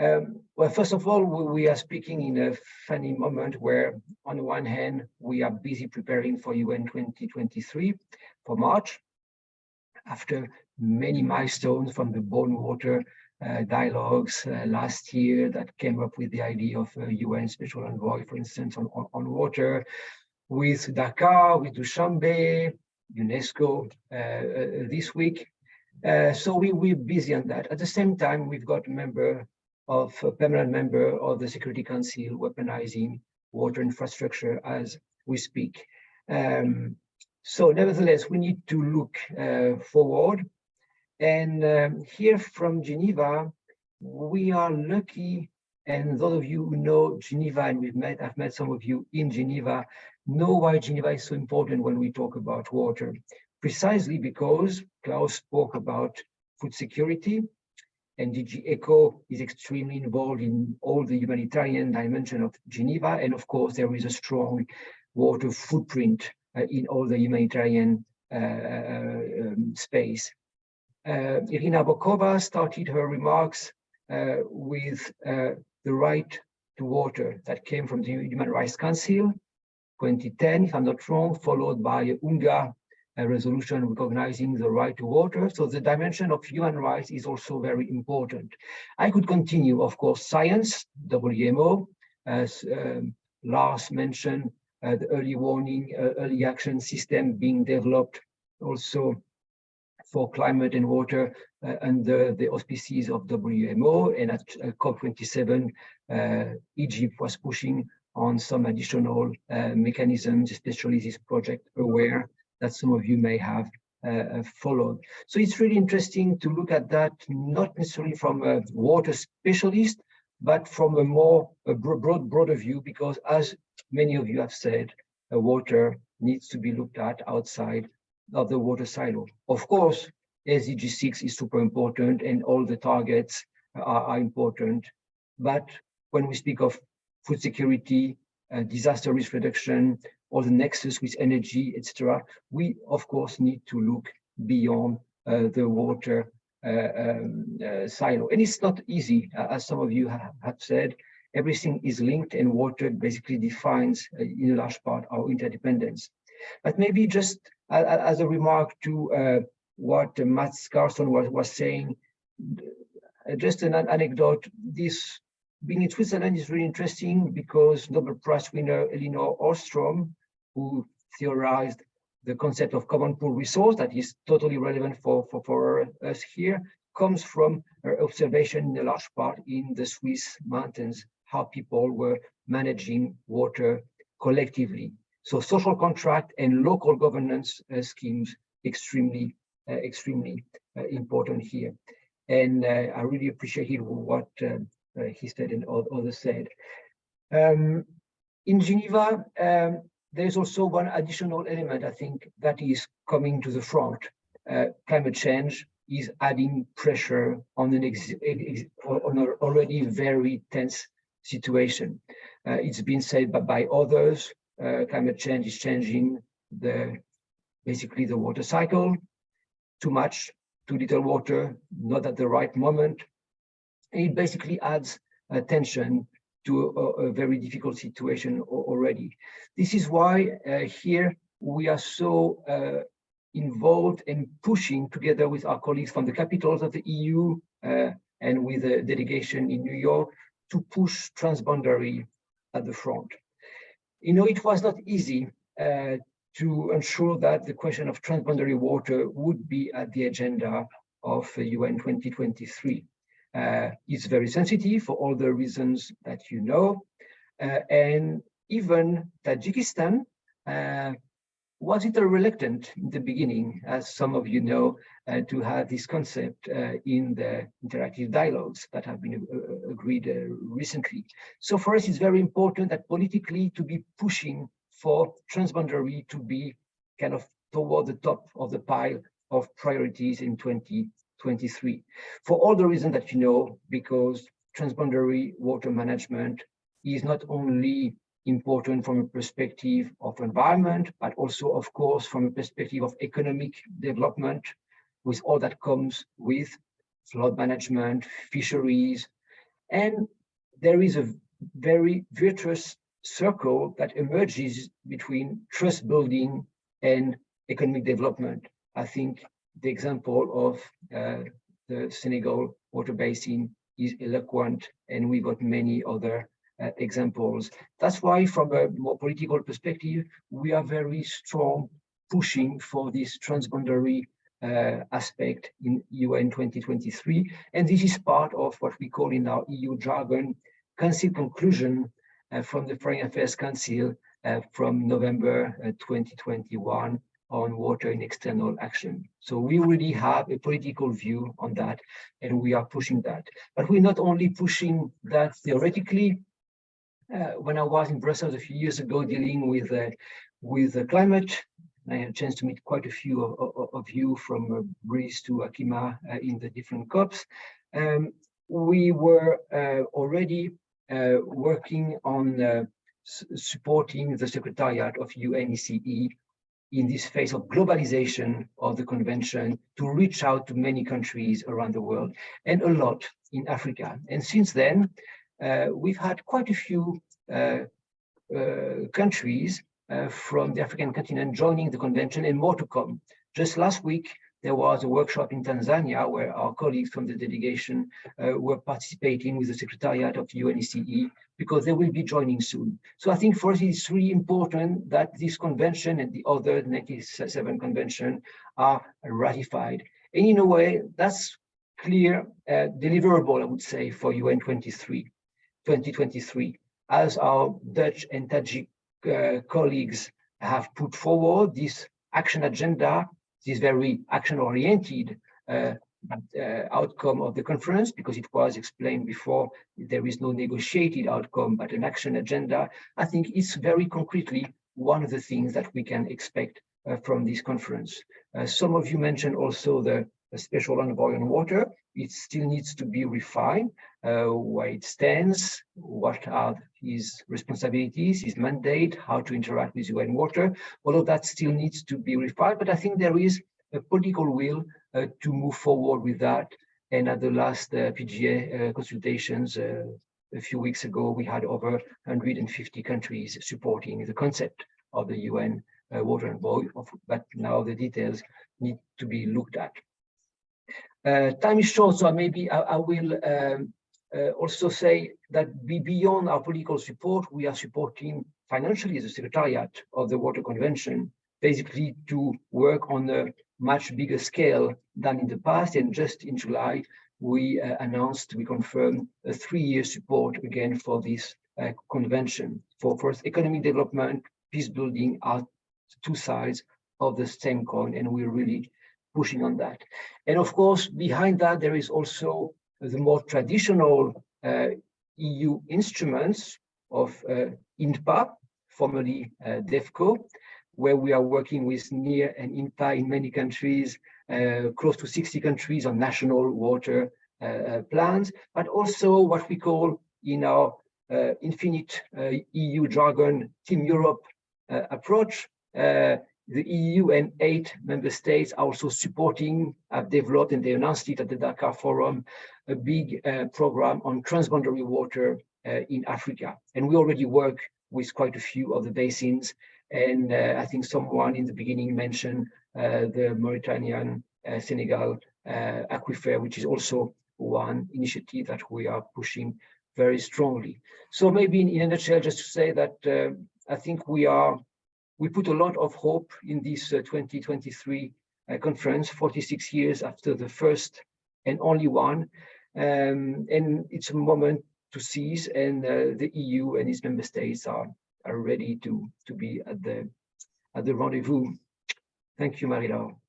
Um, well, first of all, we are speaking in a funny moment where, on the one hand, we are busy preparing for UN 2023 for March, after many milestones from the Bonn Water uh, dialogues uh, last year that came up with the idea of a UN special envoy, for instance, on, on, on water, with Dakar, with Dushanbe, UNESCO uh, uh this week. Uh, so we, we're busy on that. At the same time, we've got member of a permanent member of the Security Council weaponizing water infrastructure as we speak. Um, so nevertheless, we need to look uh, forward. And um, here from Geneva, we are lucky, and those of you who know Geneva, and we've met, I've met some of you in Geneva, know why Geneva is so important when we talk about water. Precisely because Klaus spoke about food security, and DG ECHO is extremely involved in all the humanitarian dimension of Geneva. And of course, there is a strong water footprint uh, in all the humanitarian uh, uh um, space. Uh, Irina Bokova started her remarks uh, with uh, the right to water that came from the Human Rights Council 2010, if I'm not wrong, followed by UNGA a resolution recognizing the right to water. So the dimension of human rights is also very important. I could continue, of course, science, WMO, as um, Lars mentioned, uh, the early warning, uh, early action system being developed also for climate and water uh, under the auspices of WMO. And at uh, COP27, uh, Egypt was pushing on some additional uh, mechanisms, especially this project AWARE, that some of you may have uh, uh, followed. So it's really interesting to look at that, not necessarily from a water specialist, but from a more a broad, broader view, because as many of you have said, uh, water needs to be looked at outside of the water silo. Of course, SDG 6 is super important and all the targets are, are important. But when we speak of food security, uh, disaster risk reduction, or the nexus with energy, etc., we of course need to look beyond uh, the water uh, um, uh, silo. And it's not easy, uh, as some of you have, have, said, everything is linked and water basically defines in a large part our interdependence. But maybe just as a remark to what Mats Carlsson was, was saying, just an anecdote, this being in Switzerland is really interesting because Nobel Prize winner Elinor Ostrom who theorized the concept of common pool resource that is totally relevant for, for, for us here, comes from her observation in a large part in the Swiss mountains, how people were managing water collectively. So social contract and local governance uh, schemes extremely, uh, extremely uh, important here. And uh, I really appreciated what uh, uh, he said and others said. Um, in Geneva, um, there's also one additional element, I think, that is coming to the front. Uh, climate change is adding pressure on an, on an already very tense situation. Uh, it's been said by, by others, uh, climate change is changing the basically the water cycle, too much, too little water, not at the right moment. And it basically adds tension to a, a very difficult situation already. This is why uh, here we are so uh, involved in pushing together with our colleagues from the capitals of the EU uh, and with the delegation in New York to push transboundary at the front. You know, it was not easy uh, to ensure that the question of transboundary water would be at the agenda of UN 2023 uh, is very sensitive for all the reasons that you know. Uh, and even Tajikistan uh, was it reluctant in the beginning, as some of you know, uh, to have this concept uh, in the interactive dialogues that have been uh, agreed recently. So for us, it's very important that politically to be pushing for transboundary to be kind of toward the top of the pile of priorities in 20, 23 for all the reasons that you know, because transboundary water management is not only important from a perspective of environment, but also, of course, from a perspective of economic development with all that comes with flood management, fisheries, And there is a very virtuous circle that emerges between trust building and economic development. I think the example of uh, the Senegal water basin is eloquent, and we got many other uh, examples. That's why, from a more political perspective, we are very strong pushing for this transboundary uh, aspect in UN 2023. And this is part of what we call in our EU jargon, Council conclusion uh, from the Foreign Affairs Council uh, from November uh, 2021 on water in external action. So we already have a political view on that, and we are pushing that. But we're not only pushing that theoretically. Uh, when I was in Brussels a few years ago dealing with uh, with the climate, I had a chance to meet quite a few of, of, of you from uh, Brice to Akima uh, in the different COPs. Um, we were uh, already uh, working on supporting the Secretariat of UNECE in this phase of globalization of the convention to reach out to many countries around the world and a lot in Africa. And since then, uh, we've had quite a few uh, uh, countries uh, from the African continent joining the convention and more to come. Just last week, there was a workshop in Tanzania where our colleagues from the delegation uh, were participating with the Secretariat of UNECE because they will be joining soon. So I think for us it's really important that this convention and the other 97 convention are ratified. And in a way, that's clear uh, deliverable, I would say, for UN 23, 2023, as our Dutch and Tajik uh, colleagues have put forward this action agenda, this very action-oriented uh, uh, outcome of the conference, because it was explained before, there is no negotiated outcome, but an action agenda. I think it's very concretely one of the things that we can expect uh, from this conference. Uh, some of you mentioned also the, the special envoy on water. It still needs to be refined, uh, where it stands, what are his responsibilities, his mandate, how to interact with UN water. All of that still needs to be refined, but I think there is a political will uh, to move forward with that. And at the last uh, PGA uh, consultations uh, a few weeks ago, we had over 150 countries supporting the concept of the UN uh, water envoy, but now the details need to be looked at. Uh, time is short, so maybe I, I will um, uh, also say that beyond our political support, we are supporting financially the Secretariat of the Water Convention, basically to work on a much bigger scale than in the past. And just in July, we uh, announced, we confirmed a three-year support again for this uh, convention. For first, economic development, peace building are two sides of the same coin, and we're really pushing on that. And of course, behind that, there is also the more traditional uh, EU instruments of uh, INTPA, formerly uh, DEVCO, where we are working with NEAR and INTPA in many countries, uh, close to 60 countries on national water uh, uh, plans, but also what we call in our infinite EU jargon, Team Europe approach, the EU and eight member states are also supporting, have developed, and they announced it at the Dakar Forum, a big uh, program on transboundary water uh, in Africa. And we already work with quite a few of the basins. And uh, I think someone in the beginning mentioned uh, the Mauritanian uh, Senegal uh, aquifer, which is also one initiative that we are pushing very strongly. So maybe in, in a nutshell, just to say that I think we are we put a lot of hope in this uh, 2023 uh, conference, 46 years after the first and only one. Um, and it's a moment to seize and uh, the EU and its member states are, are ready to, to be at the, at the rendezvous. Thank you, Marie-Laure.